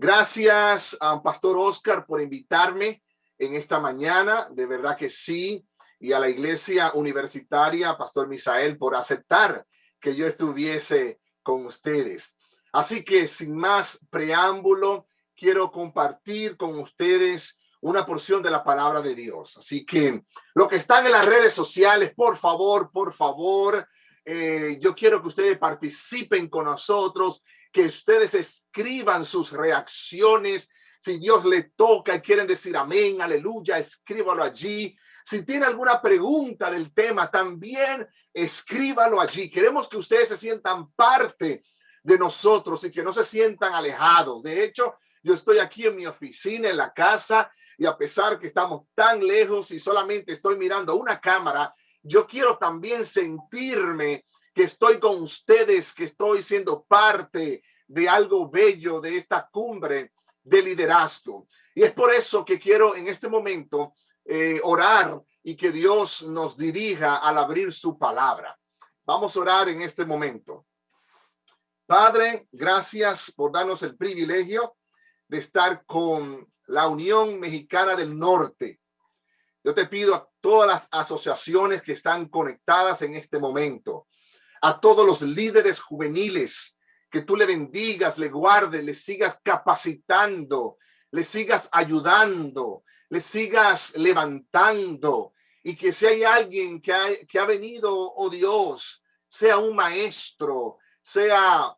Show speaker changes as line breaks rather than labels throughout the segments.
Gracias a Pastor Oscar por invitarme en esta mañana. De verdad que sí. Y a la iglesia universitaria, Pastor Misael, por aceptar que yo estuviese con ustedes. Así que sin más preámbulo, quiero compartir con ustedes una porción de la palabra de Dios. Así que lo que están en las redes sociales, por favor, por favor, eh, yo quiero que ustedes participen con nosotros, que ustedes escriban sus reacciones. Si Dios le toca y quieren decir amén, aleluya, escríbalo allí. Si tiene alguna pregunta del tema, también escríbalo allí. Queremos que ustedes se sientan parte de nosotros y que no se sientan alejados. De hecho, yo estoy aquí en mi oficina, en la casa, y a pesar que estamos tan lejos y solamente estoy mirando una cámara, yo quiero también sentirme que estoy con ustedes, que estoy siendo parte de algo bello de esta cumbre de liderazgo. Y es por eso que quiero en este momento eh, orar y que Dios nos dirija al abrir su palabra. Vamos a orar en este momento. Padre, gracias por darnos el privilegio de estar con la Unión Mexicana del Norte. Yo te pido a todas las asociaciones que están conectadas en este momento, a todos los líderes juveniles, que tú le bendigas, le guardes, le sigas capacitando, le sigas ayudando, le sigas levantando y que si hay alguien que ha, que ha venido, oh Dios, sea un maestro, sea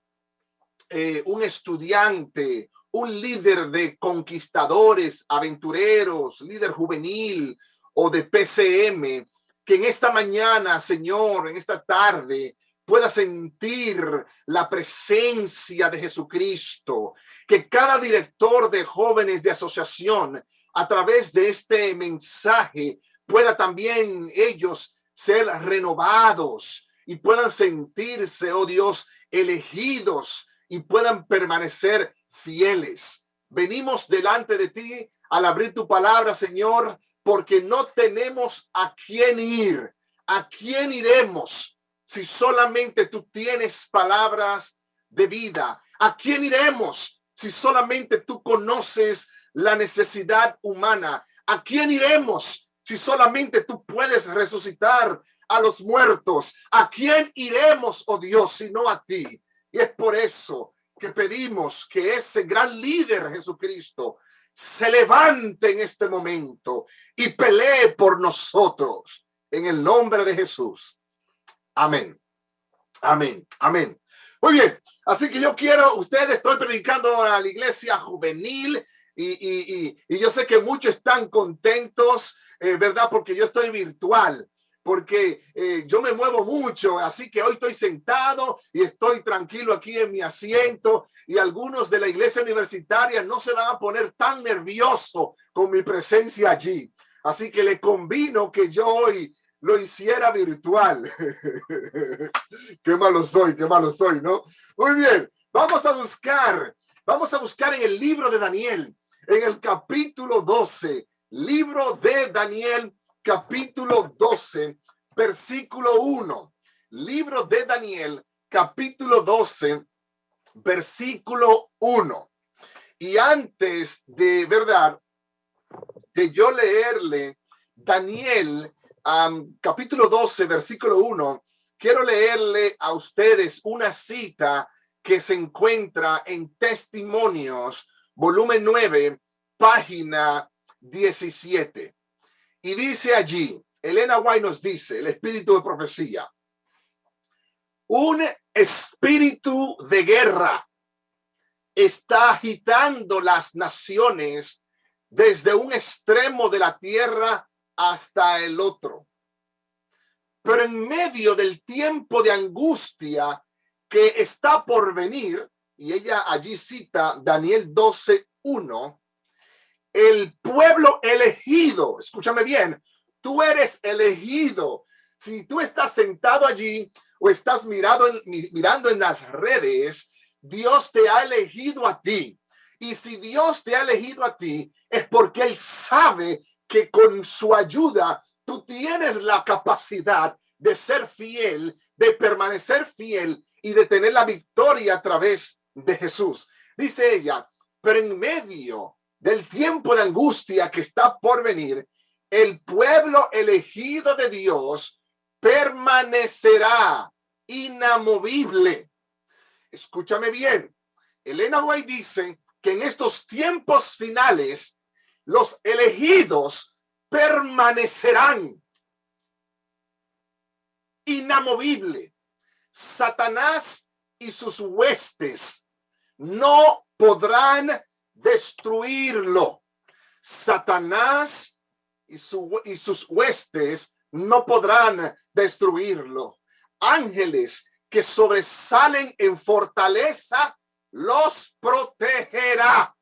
eh, un estudiante, un líder de conquistadores, aventureros, líder juvenil o de PCM, que en esta mañana, Señor, en esta tarde, pueda sentir la presencia de Jesucristo, que cada director de jóvenes de asociación, a través de este mensaje, pueda también ellos ser renovados y puedan sentirse, oh Dios, elegidos y puedan permanecer fieles. Venimos delante de ti al abrir tu palabra, Señor, porque no tenemos a quién ir. ¿A quién iremos si solamente tú tienes palabras de vida? ¿A quién iremos si solamente tú conoces la necesidad humana? ¿A quién iremos si solamente tú puedes resucitar a los muertos? ¿A quién iremos, oh Dios, si no a ti? Y es por eso que pedimos que ese gran líder Jesucristo se levante en este momento y pelee por nosotros en el nombre de Jesús. Amén. Amén. Amén. Muy bien. Así que yo quiero, ustedes, estoy predicando a la iglesia juvenil y, yo sé que muchos están contentos, eh, ¿verdad? Porque yo estoy virtual porque eh, yo me muevo mucho, así que hoy estoy sentado y estoy tranquilo aquí en mi asiento y algunos de la iglesia universitaria no se van a poner tan nervioso con mi presencia allí. Así que le convino que yo hoy lo hiciera virtual. qué malo soy, qué malo soy, ¿no? Muy bien, vamos a buscar, vamos a buscar en el libro de Daniel, en el capítulo 12, libro de Daniel capítulo 12, versículo 1. Libro de Daniel, capítulo 12, versículo 1. Y antes de verdad, de yo leerle Daniel, capítulo 12, versículo 1, quiero leerle a ustedes una cita que se encuentra en Testimonios, volumen 9, página 17. Y dice allí, Elena White nos dice, el espíritu de profecía, un espíritu de guerra está agitando las naciones desde un extremo de la tierra hasta el otro. Pero en medio del tiempo de angustia que está por venir, y ella allí cita Daniel 12, 1, el pueblo elegido, escúchame bien, tú eres elegido. Si tú estás sentado allí o estás mirado mirando en las redes, Dios te ha elegido a ti. Y si Dios te ha elegido a ti, es porque Él sabe que con su ayuda tú tienes la capacidad de ser fiel, de permanecer fiel y de tener la victoria a través de Jesús. Dice ella, Pero en medio del tiempo de angustia que está por venir, el pueblo elegido de Dios permanecerá inamovible. Escúchame bien. Elena White dice que en estos tiempos finales los elegidos permanecerán inamovible. Satanás y sus huestes no podrán destruirlo. Satanás y, y sus huestes no podrán destruirlo. Ángeles que sobresalen en fortaleza los protegerá.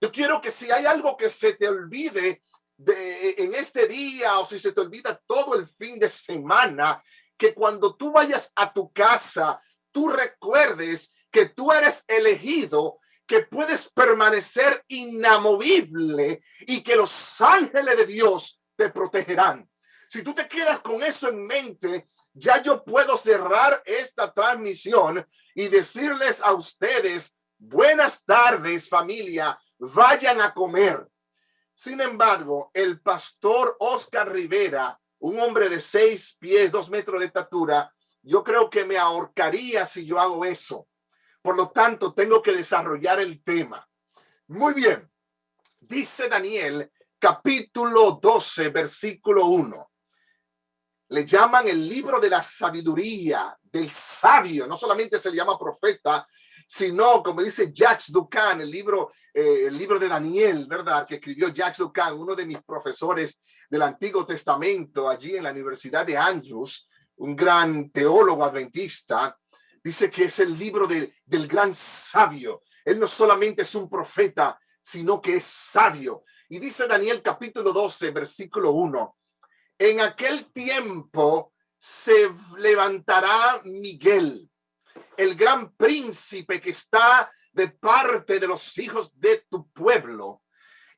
Yo quiero que si hay algo que se te olvide de, en este día o si se te olvida todo el fin de semana, que cuando tú vayas a tu casa, tú recuerdes que tú eres elegido, que puedes permanecer inamovible y que los ángeles de Dios te protegerán. Si tú te quedas con eso en mente, ya yo puedo cerrar esta transmisión y decirles a ustedes, buenas tardes familia, vayan a comer. Sin embargo, el pastor Oscar Rivera, un hombre de seis pies, dos metros de estatura, yo creo que me ahorcaría si yo hago eso. Por lo tanto, tengo que desarrollar el tema. Muy bien. Dice Daniel, capítulo 12, versículo 1. Le llaman el libro de la sabiduría, del sabio. No solamente se llama profeta, sino como dice Jacques Ducan, el libro, eh, el libro de Daniel, ¿verdad? Que escribió Jacques Ducan, uno de mis profesores del Antiguo Testamento allí en la Universidad de Andrews, un gran teólogo adventista, dice que es el libro del gran sabio. Él no solamente es un profeta, sino que es sabio. Y dice Daniel capítulo 12, versículo 1, en aquel tiempo se levantará Miguel, el gran príncipe que está de parte de los hijos de tu pueblo,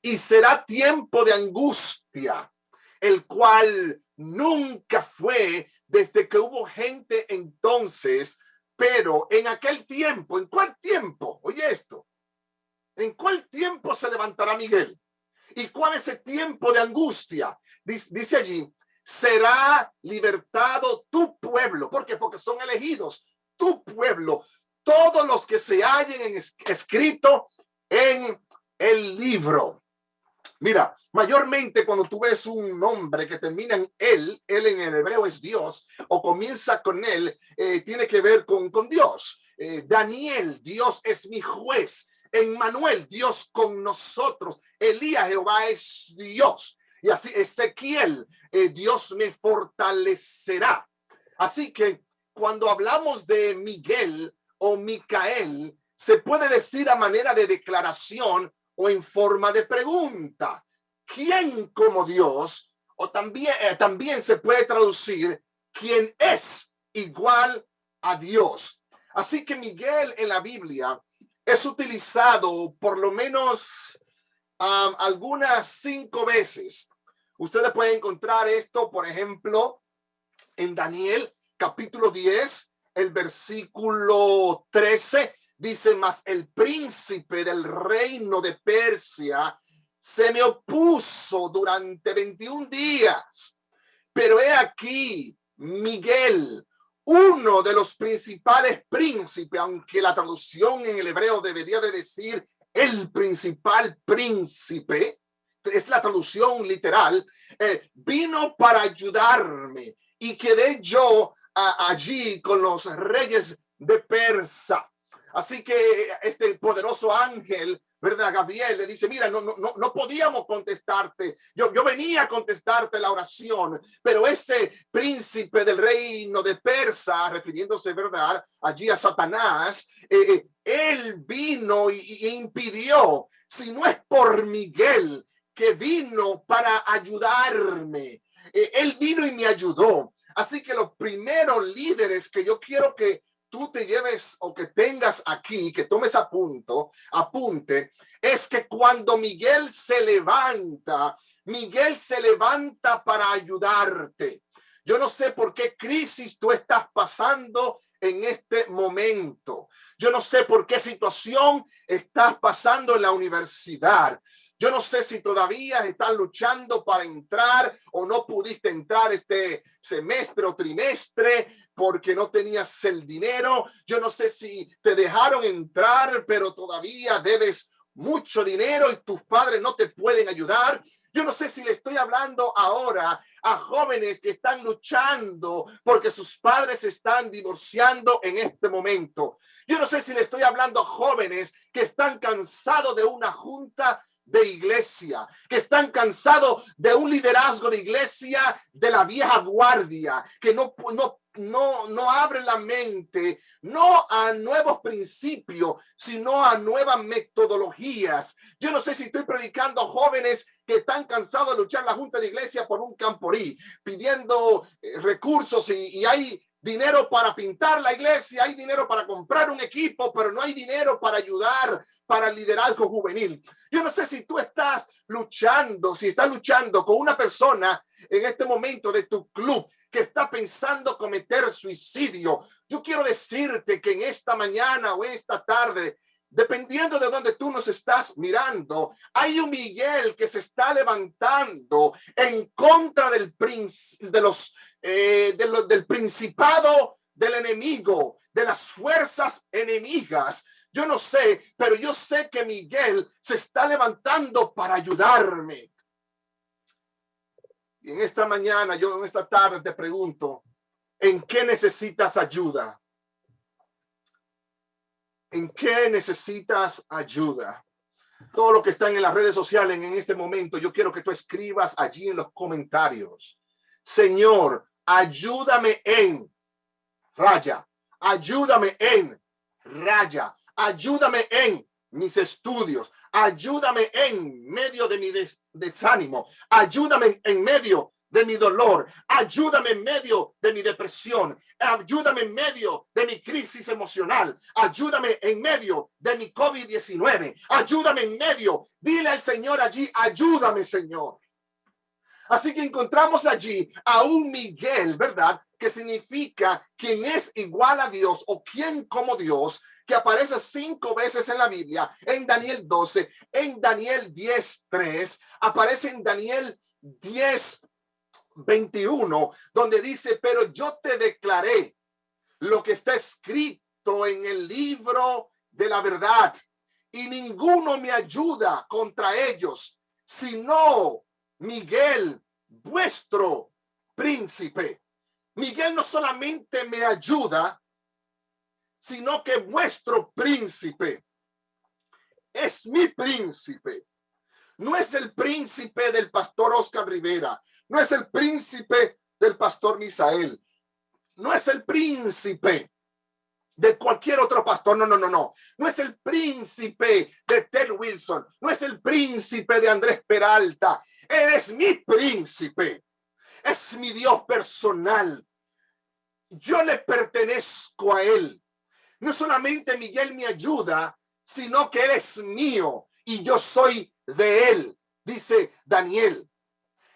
y será tiempo de angustia, el cual nunca fue desde que hubo gente entonces, pero en aquel tiempo, ¿en cuál tiempo? Oye esto, ¿en cuál tiempo se levantará Miguel? ¿Y cuál es el tiempo de angustia? Dice, allí, será libertado tu pueblo. ¿Por? Porque son elegidos, tu pueblo, todos los que se hallen en escrito en el libro. Mira, mayormente cuando tú ves un nombre que termina en él, él en el hebreo es Dios, o comienza con él, eh, tiene que ver con, con Dios. Eh, Daniel, Dios es mi juez. Emmanuel, Dios con nosotros. Elías, Jehová es Dios. Y así Ezequiel, eh, Dios me fortalecerá. Así que cuando hablamos de Miguel o Micael, se puede decir a manera de declaración o en forma de pregunta. ¿Quién como Dios? O también, eh, también se puede traducir quién es igual a Dios. Así que Miguel en la Biblia es utilizado por lo menos algunas cinco veces. Ustedes pueden encontrar esto, por ejemplo, en Daniel capítulo 10, el versículo 13 Dice, más el príncipe del reino de Persia se me opuso durante 21 días. Pero he aquí, Miguel, uno de los principales príncipes, aunque la traducción en el hebreo debería de decir el principal príncipe, es la traducción literal, eh, vino para ayudarme y quedé yo allí con los reyes de Persa. Así que este poderoso ángel, ¿verdad? Gabriel le dice, mira, no, no, no podíamos contestarte. Yo, yo venía a contestarte la oración, pero ese príncipe del reino de Persa, refiriéndose, ¿verdad? Allí a Satanás, eh, eh, él vino y, impidió, si no es por Miguel, que vino para ayudarme. Eh, él vino y me ayudó. Así que los primeros líderes que yo quiero que tú te lleves o que tengas aquí, que tomes a punto, apunte, es que cuando Miguel se levanta, Miguel se levanta para ayudarte. Yo no sé por qué crisis tú estás pasando en este momento. Yo no sé por qué situación estás pasando en la universidad. Yo no sé si todavía estás luchando para entrar o no pudiste entrar este semestre o trimestre porque no tenías el dinero. Yo no sé si te dejaron entrar, pero todavía debes mucho dinero y tus padres no te pueden ayudar. Yo no sé si le estoy hablando ahora a jóvenes que están luchando porque sus padres están divorciando en este momento. Yo no sé si le estoy hablando a jóvenes que están cansados de una junta de iglesia, que están cansados de un liderazgo de iglesia de la vieja guardia, que no, no, no, no abre la mente, no a nuevos principios, sino a nuevas metodologías. Yo no sé si estoy predicando a jóvenes que están cansados de luchar la junta de iglesia por un camporí, pidiendo eh, recursos y, y hay dinero para pintar la iglesia, hay dinero para comprar un equipo, pero no hay dinero para ayudar para el liderazgo juvenil. Yo no sé si tú estás luchando, si estás luchando con una persona en este momento de tu club que está pensando cometer suicidio. Yo quiero decirte que en esta mañana o esta tarde dependiendo de donde tú nos estás mirando, hay un Miguel que se está levantando en contra del de los, eh, del principado del enemigo, de las fuerzas enemigas. Yo no sé, pero yo sé que Miguel se está levantando para ayudarme. Y en esta mañana, yo en esta tarde te pregunto, ¿en qué necesitas ayuda? ¿En qué necesitas ayuda? Todo lo que están en las redes sociales en este momento, yo quiero que tú escribas allí en los comentarios. Señor, ayúdame en raya, ayúdame en raya, ayúdame en mis estudios, ayúdame en medio de mi desánimo, ayúdame en medio de mi dolor, ayúdame en medio de mi depresión, ayúdame en medio de mi crisis emocional, ayúdame en medio de mi COVID-19, ayúdame en medio, dile al Señor allí, ayúdame Señor. Así que encontramos allí a un Miguel, ¿verdad? Que significa quien es igual a Dios o quien como Dios, que aparece cinco veces en la Biblia, en Daniel 12, en Daniel 10, 3, aparece en Daniel 10, 21, donde dice, pero yo te declaré lo que está escrito en el libro de la verdad y ninguno me ayuda contra ellos, sino Miguel, vuestro príncipe. Miguel no solamente me ayuda, sino que vuestro príncipe es mi príncipe. No es el príncipe del pastor Oscar Rivera, no es el príncipe del pastor Misael, no es el príncipe de cualquier otro pastor. No, no, no, no. No es el príncipe de Ted Wilson. No es el príncipe de Andrés Peralta. Eres mi príncipe. Es mi Dios personal. Yo le pertenezco a él. No solamente Miguel me ayuda, sino que él es mío y yo soy de él, dice Daniel.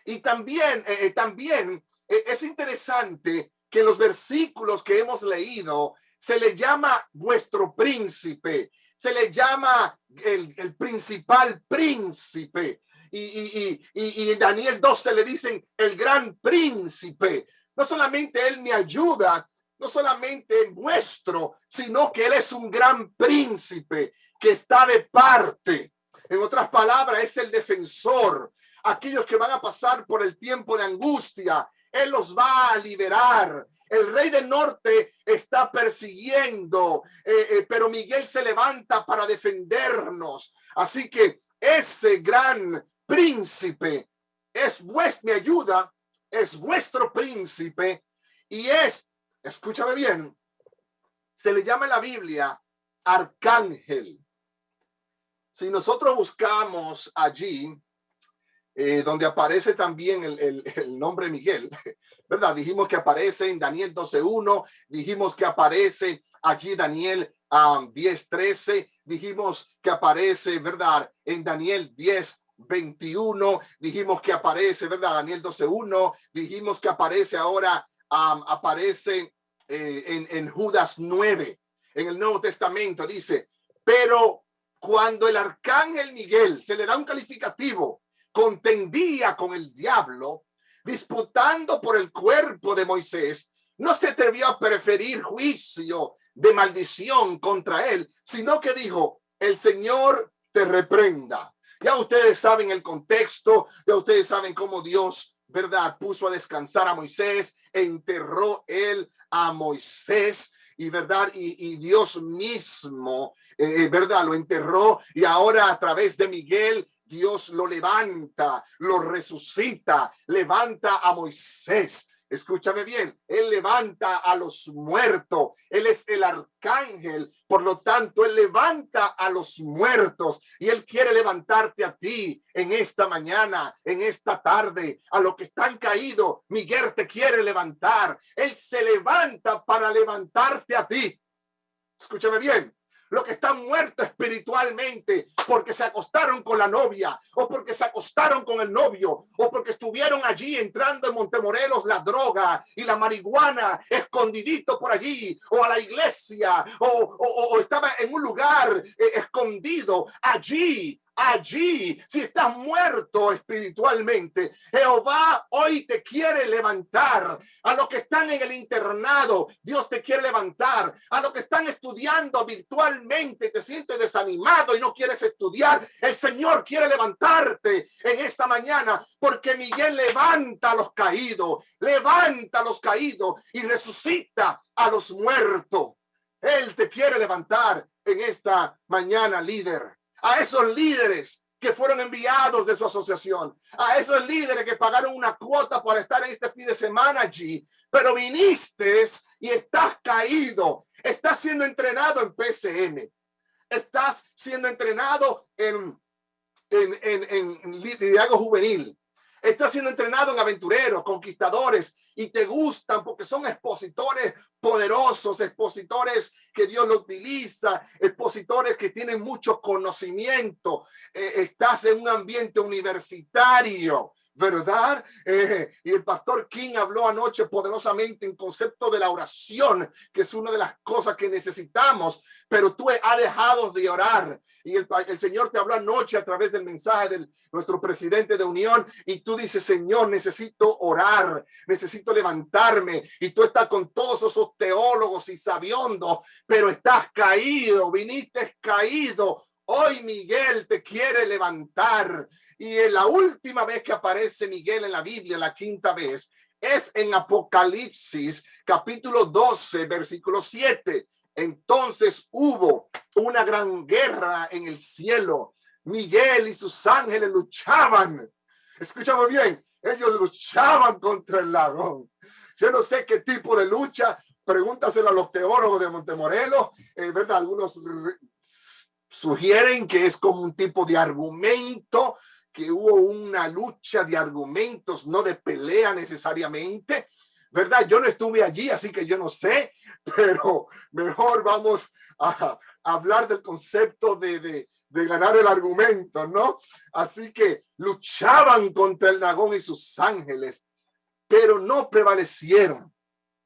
Y también, eh, eh, también eh, es interesante que los versículos que hemos leído se le llama vuestro príncipe, se le llama el, principal príncipe. Y, y, y, y, Daniel 12 le dicen el gran príncipe. No solamente él me ayuda, no solamente vuestro, sino que Él es un gran príncipe que está de parte. En otras palabras, es el defensor. Aquellos que van a pasar por el tiempo de angustia, Él los va a liberar. El rey del norte está persiguiendo, eh, eh, pero Miguel se levanta para defendernos. Así que ese gran príncipe es vuestra ayuda, es vuestro príncipe y es escúchame bien, se le llama en la Biblia arcángel. Si nosotros buscamos allí, eh, donde aparece también el, el, nombre Miguel, ¿verdad? Dijimos que aparece en Daniel 12.1, dijimos que aparece allí Daniel um, 10.13, dijimos que aparece, ¿verdad? En Daniel 10, 21, dijimos que aparece, ¿verdad? Daniel 12.1, dijimos que aparece ahora, um, aparece eh, en, en Judas 9, en el Nuevo Testamento, dice, pero cuando el arcángel Miguel se le da un calificativo, contendía con el diablo, disputando por el cuerpo de Moisés, no se atrevió a preferir juicio de maldición contra él, sino que dijo, el Señor te reprenda. Ya ustedes saben el contexto, ya ustedes saben cómo Dios, ¿verdad? Puso a descansar a Moisés, e enterró él a Moisés y verdad y, Dios mismo eh, verdad lo enterró y ahora a través de Miguel Dios lo levanta lo resucita levanta a Moisés Escúchame bien, Él levanta a los muertos, Él es el arcángel, por lo tanto, Él levanta a los muertos y Él quiere levantarte a ti en esta mañana, en esta tarde, a los que están caídos. Miguel te quiere levantar, Él se levanta para levantarte a ti. Escúchame bien, lo que están muertos espiritualmente porque se acostaron con la novia o porque se acostaron con el novio o porque estuvieron allí entrando en Montemorelos la droga y la marihuana escondidito por allí o a la iglesia o, estaba en un lugar eh, escondido allí allí, si estás muerto espiritualmente, Jehová hoy te quiere levantar. A los que están en el internado, Dios te quiere levantar. A los que están estudiando virtualmente, te sientes desanimado y no quieres estudiar, el Señor quiere levantarte en esta mañana porque Miguel levanta a los caídos, levanta a los caídos y resucita a los muertos. Él te quiere levantar en esta mañana, líder a esos líderes que fueron enviados de su asociación, a esos líderes que pagaron una cuota para estar en este fin de semana allí, pero viniste y estás caído, estás siendo entrenado en PCM, estás siendo entrenado en, en, en, en liderazgo juvenil, Estás siendo entrenado en aventureros, conquistadores, y te gustan porque son expositores poderosos, expositores que Dios lo utiliza, expositores que tienen mucho conocimiento. Eh, estás en un ambiente universitario, ¿verdad? Eh, y el pastor King habló anoche poderosamente en concepto de la oración, que es una de las cosas que necesitamos, pero tú has dejado de orar. Y el, el Señor te habló anoche a través del mensaje de nuestro presidente de unión y tú dices, Señor, necesito orar, necesito levantarme. Y tú estás con todos esos teólogos y sabiondos, pero estás caído, viniste caído. Hoy Miguel te quiere levantar y la última vez que aparece Miguel en la Biblia, la quinta vez, es en Apocalipsis capítulo 12, versículo 7. Entonces hubo una gran guerra en el cielo. Miguel y sus ángeles luchaban. Escuchamos bien, ellos luchaban contra el dragón. Yo no sé qué tipo de lucha, pregúntaselo a los teólogos de Montemorelos, eh, ¿verdad? Algunos sugieren que es como un tipo de argumento que hubo una lucha de argumentos, no de pelea necesariamente, ¿verdad? Yo no estuve allí, así que yo no sé, pero mejor vamos a, hablar del concepto de, de, de, ganar el argumento, ¿no? Así que luchaban contra el dragón y sus ángeles, pero no prevalecieron.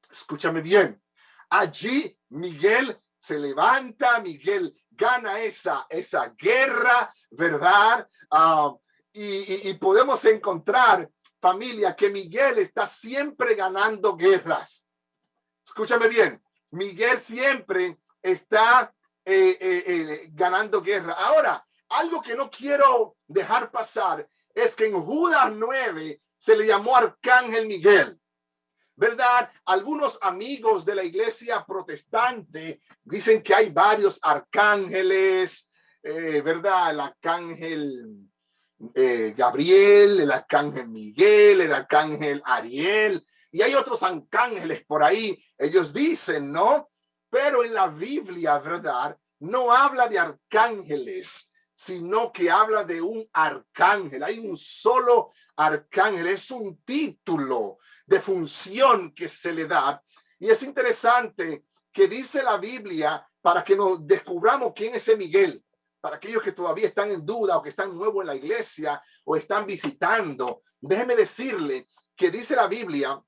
Escúchame bien. Allí Miguel se levanta, Miguel gana esa, esa guerra, ¿verdad? Uh, y, podemos encontrar, familia, que Miguel está siempre ganando guerras. Escúchame bien, Miguel siempre está eh, eh, eh, ganando guerra. Ahora, algo que no quiero dejar pasar es que en Judas 9 se le llamó Arcángel Miguel. ¿Verdad? Algunos amigos de la iglesia protestante dicen que hay varios arcángeles, ¿verdad? El arcángel eh, Gabriel, el arcángel Miguel, el arcángel Ariel, y hay otros arcángeles por ahí, ellos dicen, ¿no? Pero en la Biblia, ¿verdad? No habla de arcángeles, sino que habla de un arcángel. Hay un solo arcángel, es un título de función que se le da. Y es interesante que dice la Biblia para que nos descubramos quién es ese Miguel para aquellos que todavía están en duda o que están nuevos en la iglesia o están visitando, déjeme decirle que dice la Biblia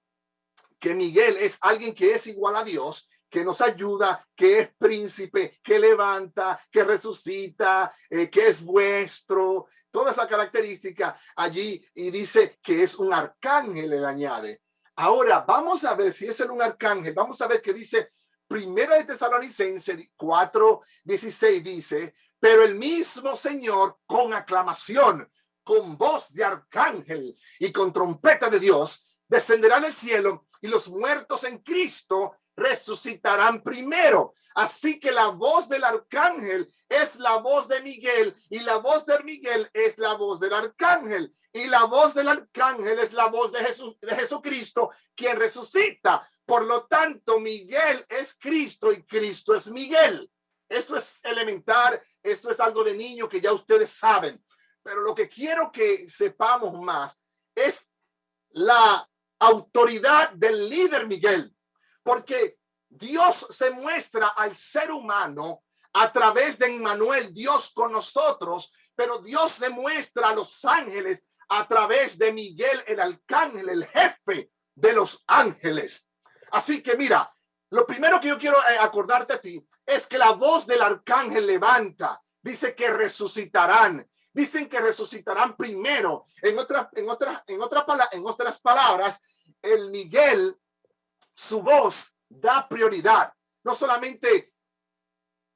que Miguel es alguien que es igual a Dios, que nos ayuda, que es príncipe, que levanta, que resucita, eh, que es vuestro, toda esa característica allí y dice que es un arcángel, le añade. Ahora vamos a ver si es el un arcángel, vamos a ver qué dice Primera de Tesalonicense 4, 16 dice, pero el mismo Señor con aclamación, con voz de arcángel y con trompeta de Dios, descenderá del cielo y los muertos en Cristo resucitarán primero. Así que la voz del arcángel es la voz de Miguel y la voz de Miguel es la voz del arcángel y la voz del arcángel es la voz de Jesús de Jesucristo quien resucita. Por lo tanto, Miguel es Cristo y Cristo es Miguel. Esto es elemental, esto es algo de niño que ya ustedes saben. Pero lo que quiero que sepamos más es la autoridad del líder Miguel porque Dios se muestra al ser humano a través de Emmanuel, Dios con nosotros, pero Dios se muestra a los ángeles a través de Miguel, el arcángel, el jefe de los ángeles. Así que mira, lo primero que yo quiero eh, acordarte a ti es que la voz del arcángel levanta, dice que resucitarán, dicen que resucitarán primero. En otras, en otras, en otras, en otras palabras, el Miguel su voz da prioridad. No solamente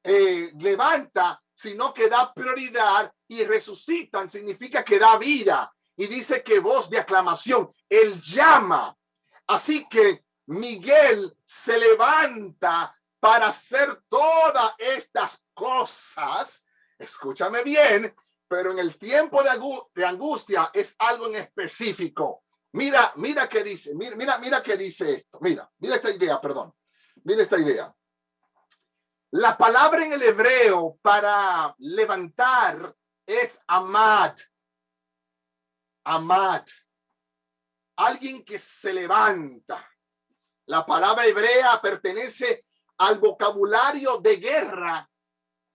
eh, levanta, sino que da prioridad y resucitan. Significa que da vida. Y dice que voz de aclamación. Él llama. Así que Miguel se levanta para hacer todas estas cosas. Escúchame bien, pero en el tiempo de, angustia es algo en específico. Mira, mira qué dice, mira, mira, mira qué dice esto. Mira, mira esta idea, perdón. Mira esta idea. La palabra en el hebreo para levantar es amad. Amad. Alguien que se levanta. La palabra hebrea pertenece al vocabulario de guerra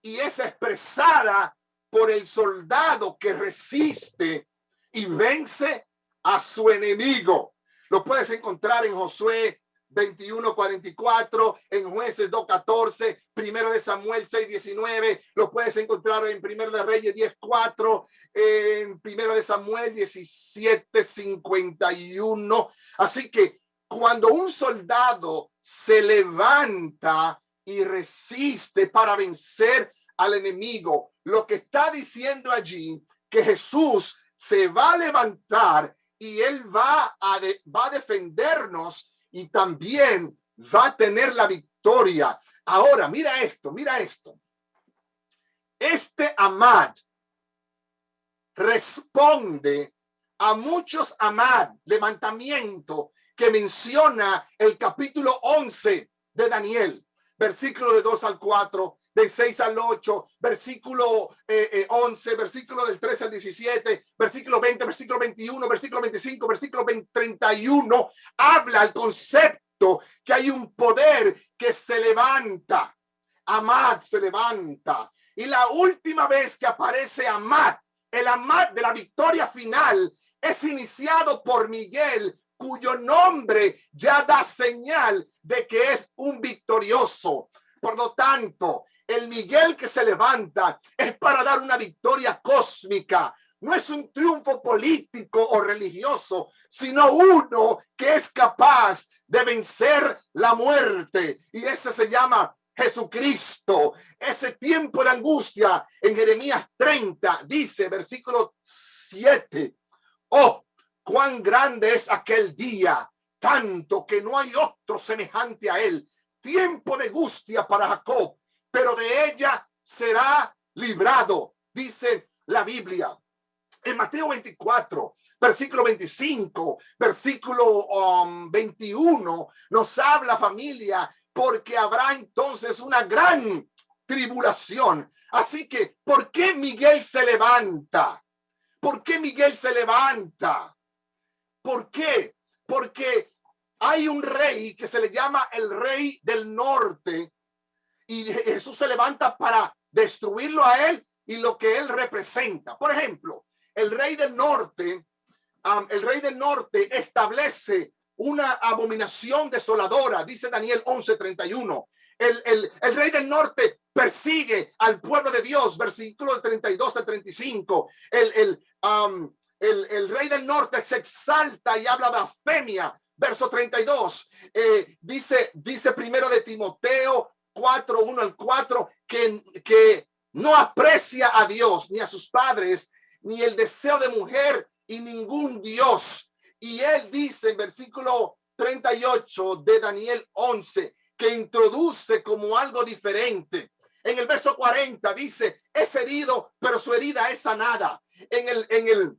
y es expresada por el soldado que resiste y vence a su enemigo. Lo puedes encontrar en Josué 21:44, en Jueces 2:14, Primero de Samuel 6:19, lo puedes encontrar en Primero de Reyes 10:4, en Primero de Samuel 17:51. Así que cuando un soldado se levanta y resiste para vencer al enemigo, lo que está diciendo allí que Jesús se va a levantar y él va a, va a defendernos y también va a tener la victoria. Ahora, mira esto, mira esto. Este Amad responde a muchos Amad, levantamiento que menciona el capítulo 11 de Daniel, versículo de 2 al 4, de 6 al 8, versículo eh, 11, eh, versículo del 13 al 17, versículo 20, versículo 21, versículo 25, versículo 20, 31, habla el concepto que hay un poder que se levanta. Amad se levanta. Y la última vez que aparece Amad, el Amad de la victoria final, es iniciado por Miguel, cuyo nombre ya da señal de que es un victorioso. Por lo tanto, el Miguel que se levanta es para dar una victoria cósmica. No es un triunfo político o religioso, sino uno que es capaz de vencer la muerte. Y ese se llama Jesucristo. Ese tiempo de angustia en Jeremías 30 dice, versículo 7, oh, cuán grande es aquel día, tanto que no hay otro semejante a él. Tiempo de angustia para Jacob pero de ella será librado, dice la Biblia. En Mateo 24, versículo 25, versículo 21, um, nos habla familia, porque habrá entonces una gran tribulación. Así que, ¿por qué Miguel se levanta? ¿Por qué Miguel se levanta? ¿Por qué? Porque hay un rey que se le llama el rey del norte, y Jesús se levanta para destruirlo a él y lo que él representa. Por ejemplo, el rey del norte, el rey del norte establece una abominación desoladora, dice Daniel 11:31. El, el, el rey del norte persigue al pueblo de Dios, versículo 32 al 35. El, el, um, el, rey del norte se exalta y habla blasfemia. Verso 32, eh, dice, dice primero de Timoteo 4, 1 al 4, que, que no aprecia a Dios ni a sus padres, ni el deseo de mujer y ningún Dios. Y él dice en versículo 38 de Daniel 11, que introduce como algo diferente. En el verso 40 dice, es herido, pero su herida es sanada. En el, en el,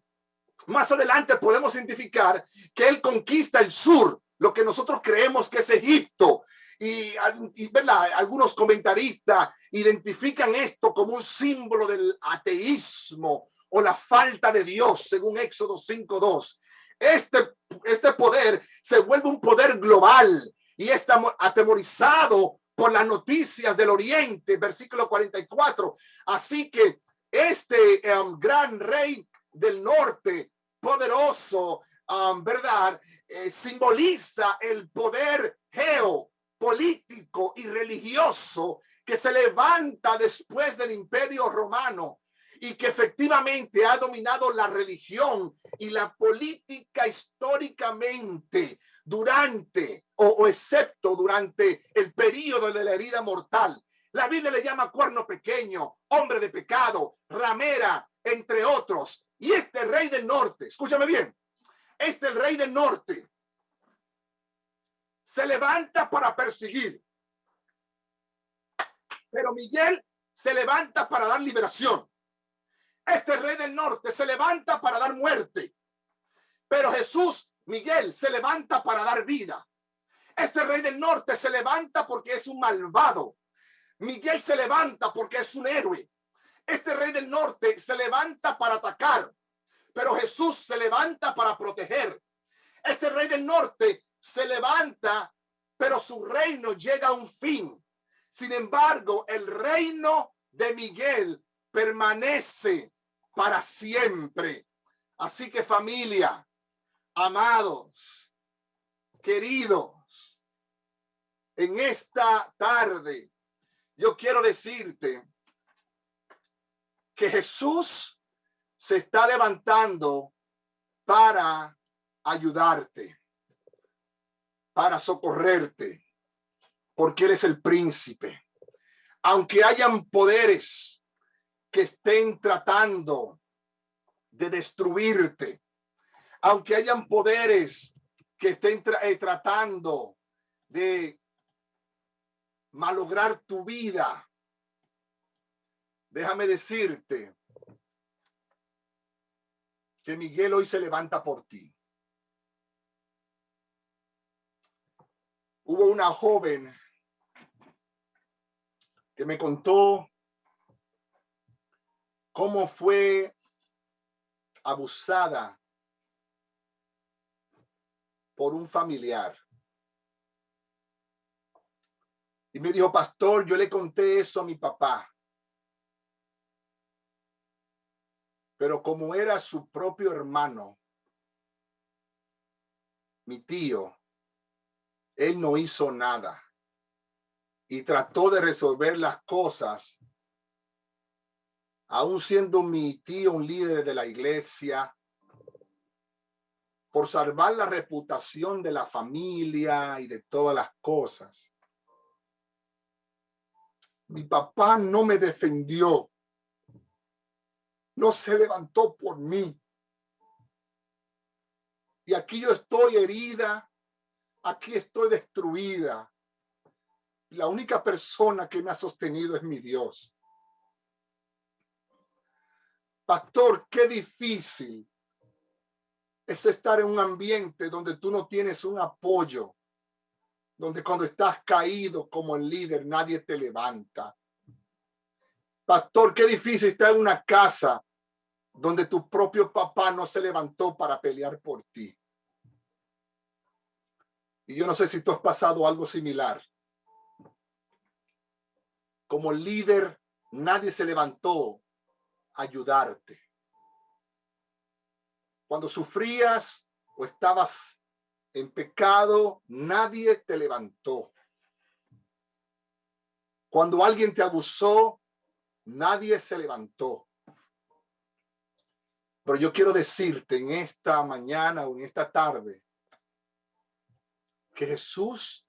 más adelante podemos identificar que él conquista el sur, lo que nosotros creemos que es Egipto. Y, y ¿verdad? algunos comentaristas identifican esto como un símbolo del ateísmo o la falta de Dios, según Éxodo 5.2. Este, este poder se vuelve un poder global y está atemorizado por las noticias del Oriente, versículo 44. Así que este um, gran rey del norte, poderoso, um, ¿verdad? Eh, simboliza el poder geopolítico y religioso que se levanta después del imperio romano y que efectivamente ha dominado la religión y la política históricamente durante o, excepto durante el periodo de la herida mortal. La Biblia le llama cuerno pequeño, hombre de pecado, ramera, entre otros. Y este rey del norte, escúchame bien, este rey del norte se levanta para perseguir. Pero Miguel se levanta para dar liberación. Este rey del norte se levanta para dar muerte. Pero Jesús Miguel se levanta para dar vida. Este rey del norte se levanta porque es un malvado. Miguel se levanta porque es un héroe. Este rey del norte se levanta para atacar, pero Jesús se levanta para proteger. Este rey del norte se levanta, pero su reino llega a un fin. Sin embargo, el reino de Miguel permanece para siempre. Así que familia, amados, queridos, en esta tarde yo quiero decirte que Jesús se está levantando para ayudarte, para socorrerte, porque eres el príncipe. Aunque hayan poderes que estén tratando de destruirte, aunque hayan poderes que estén eh, tratando de malograr tu vida, déjame decirte que Miguel hoy se levanta por ti. Hubo una joven que me contó cómo fue abusada por un familiar. Y me dijo, pastor, yo le conté eso a mi papá. Pero como era su propio hermano, mi tío, él no hizo nada y trató de resolver las cosas, aún siendo mi tío un líder de la iglesia, por salvar la reputación de la familia y de todas las cosas. Mi papá no me defendió. No se levantó por mí. Y aquí yo estoy herida. Aquí estoy destruida. La única persona que me ha sostenido es mi Dios. Pastor, qué difícil es estar en un ambiente donde tú no tienes un apoyo, donde cuando estás caído como el líder nadie te levanta. Pastor, qué difícil estar en una casa donde tu propio papá no se levantó para pelear por ti. Y yo no sé si tú has pasado algo similar. Como líder, nadie se levantó a ayudarte cuando sufrías o estabas En pecado nadie te levantó. Cuando alguien te abusó, nadie se levantó. Pero yo quiero decirte en esta mañana o en esta tarde que Jesús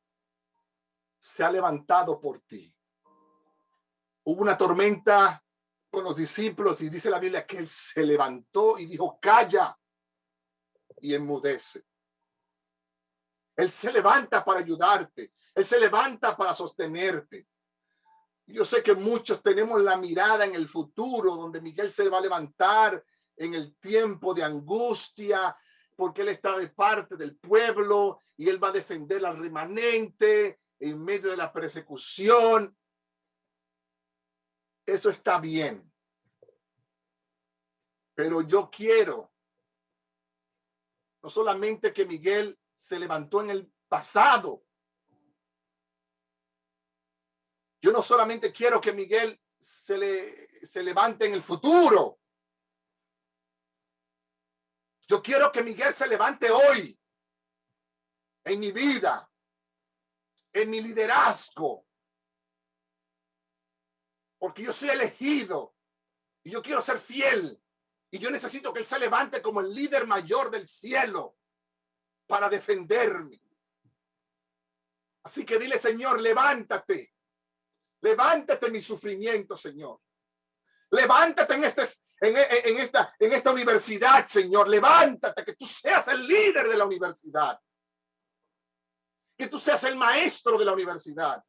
se ha levantado por ti. Hubo una tormenta con los discípulos y dice la Biblia que él se levantó y dijo, calla y enmudece. Él se levanta para ayudarte. Él se levanta para sostenerte. Yo sé que muchos tenemos la mirada en el futuro, donde Miguel se va a levantar en el tiempo de angustia, porque él está de parte del pueblo y él va a defender al remanente en medio de la persecución. Eso está bien. Pero yo quiero no solamente que Miguel se levantó en el pasado. Yo no solamente quiero que Miguel se, le, se levante en el futuro. Yo quiero que Miguel se levante hoy en mi vida, en mi liderazgo, porque yo soy elegido y yo quiero ser fiel y yo necesito que él se levante como el líder mayor del cielo para defenderme. Así que dile, Señor, levántate. Levántate mi sufrimiento, Señor. Levántate en, este, en, esta, en esta universidad, Señor. Levántate, que tú seas el líder de la universidad. Que tú seas el maestro de la universidad.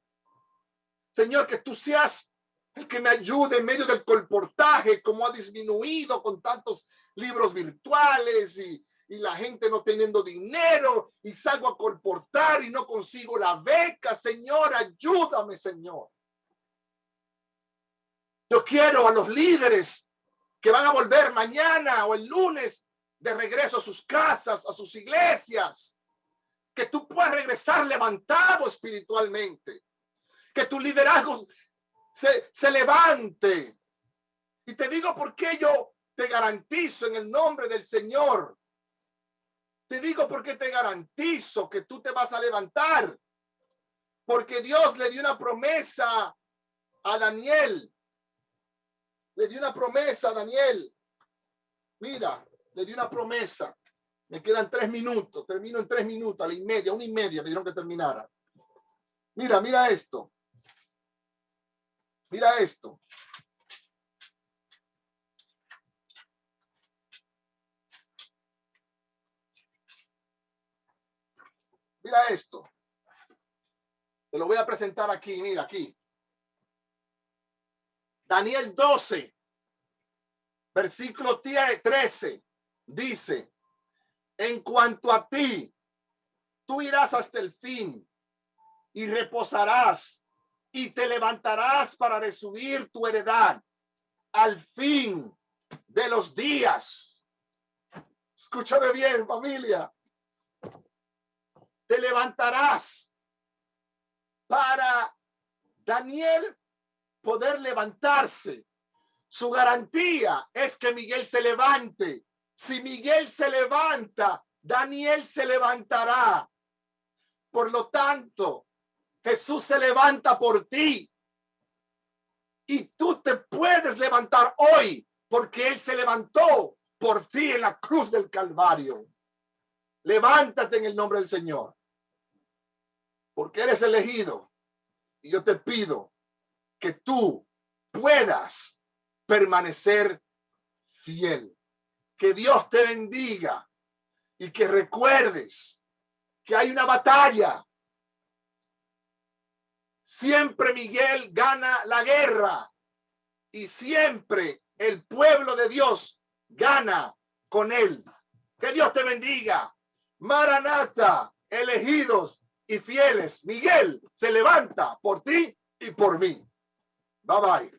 Señor, que tú seas el que me ayude en medio del colportaje, como ha disminuido con tantos libros virtuales y, y la gente no teniendo dinero y salgo a colportar y no consigo la beca. Señor, ayúdame, Señor. Yo quiero a los líderes que van a volver mañana o el lunes de regreso a sus casas, a sus iglesias, que tú puedas regresar levantado espiritualmente, que tu liderazgo se, se levante. Y te digo por qué yo te garantizo en el nombre del Señor. Te digo porque te garantizo que tú te vas a levantar. Porque Dios le dio una promesa a Daniel le dio una promesa Daniel. Mira, le dio una promesa. Me quedan tres minutos. Termino en tres minutos, a la y media, una y media me dieron que terminara. Mira, mira esto. Mira esto. Mira esto. Te lo voy a presentar aquí, mira, aquí. Daniel 12, versículo 13, dice, en cuanto a ti, tú irás hasta el fin y reposarás y te levantarás para recibir tu heredad al fin de los días. Escúchame bien, familia. Te levantarás para Daniel poder levantarse. Su garantía es que Miguel se levante. Si Miguel se levanta, Daniel se levantará. Por lo tanto, Jesús se levanta por ti. Y tú te puedes levantar hoy porque Él se levantó por ti en la cruz del Calvario. Levántate en el nombre del Señor. Porque eres elegido. Y yo te pido que tú puedas permanecer fiel. Que Dios te bendiga y que recuerdes que hay una batalla. Siempre Miguel gana la guerra y siempre el pueblo de Dios gana con él. Que Dios te bendiga. Maranata, elegidos y fieles. Miguel se levanta por ti y por mí. Bye bye.